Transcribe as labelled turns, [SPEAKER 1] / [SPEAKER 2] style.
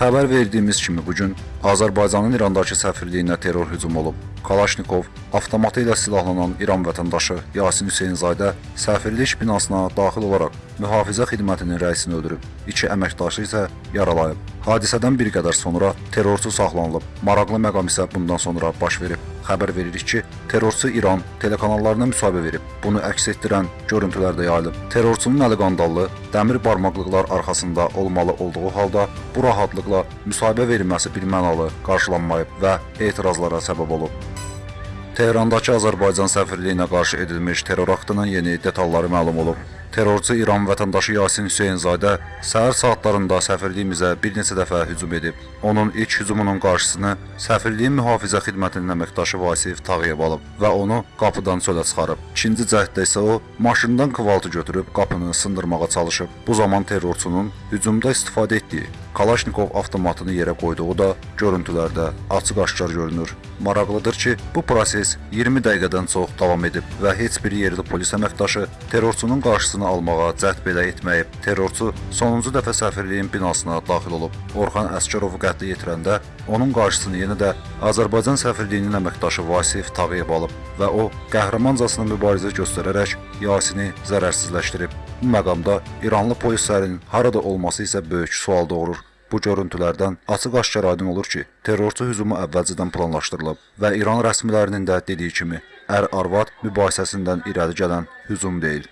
[SPEAKER 1] Xəbər verdiyimiz kimi bu gün Azərbaycanın İrandakı səfirliyinə terror hücumu olub. Kalaşnikov avtomatı ilə silahlanan İran vətəndaşı Yasin Hüseynzadə səfirlik binasına daxil olaraq mühafizə xidmətinin rəisini öldürüb. İki əməkdaşı isə yaralayıb. Hadisədən bir qədər sonra terrorçu saxlanılıb. Maraqlı məqam isə bundan sonra baş verib. Xəbər veririk ki, terrorçu İran telekanallarına müsahibə verib. Bunu əks etdirən görüntülər də yayılıb. Terrorçunun əli qandallı, dəmir barmaqlıqlar arxasında olmalı olduğu halda bu rahatlıqla müsahibə verilməsi birmənalı qarşılanmayıb və etirazlara səbəb olub. Tehrandakı Azərbaycan səfirliyinə qarşı edilmiş terror aktının yeni detalları məlum olub. Terrorçu İran vətəndaşı Yasin Hüseynzadə səhər saatlarında səfirliyimizə bir neçə dəfə hücum edib. Onun ilk hücumunun qarşısını səfirliyin mühafizə xidmətinin əməkdaşı Vasif Tağıyev alıb və onu qapıdan çölə çıxarıb. İkinci cəhddə isə o maşından kvaltı götürüb qapını sındırmağa çalışıb. Bu zaman terrorçunun hücumda istifadə etdiyi Kalaşnikov avtomatını yerə qoyduğu da görüntülərdə açıq-aşkar görünür. Maraqlıdır ki, bu proses 20 dəqiqədən çox davam edib və heç bir yerli polis əməkdaşı terrorçunun qarşısını almağa cəhd belə etməyib. Terrorçu sonuncu dəfə səfirliyin binasına daxil olub. Orxan Əsgərovu qətlə yetirəndə onun qarşısını yenə də Azərbaycan səfirliyinin əməkdaşı Vasif Tağıyev alıb və o qəhrəmancasına mübarizə göstərərək Yasini zərərsizləşdirib. Bu məqamda İranlı polislərin harada olması isə böyük sual doğurur. Bu görüntülərdən açıq-aşkar aydın olur ki, terrorçu hücumu əvvəlcədən planlaşdırılıb və İran rəsmilərinin də dediyi kimi, ər-arvad mübahisəsindən irəli gələn hücum deyil.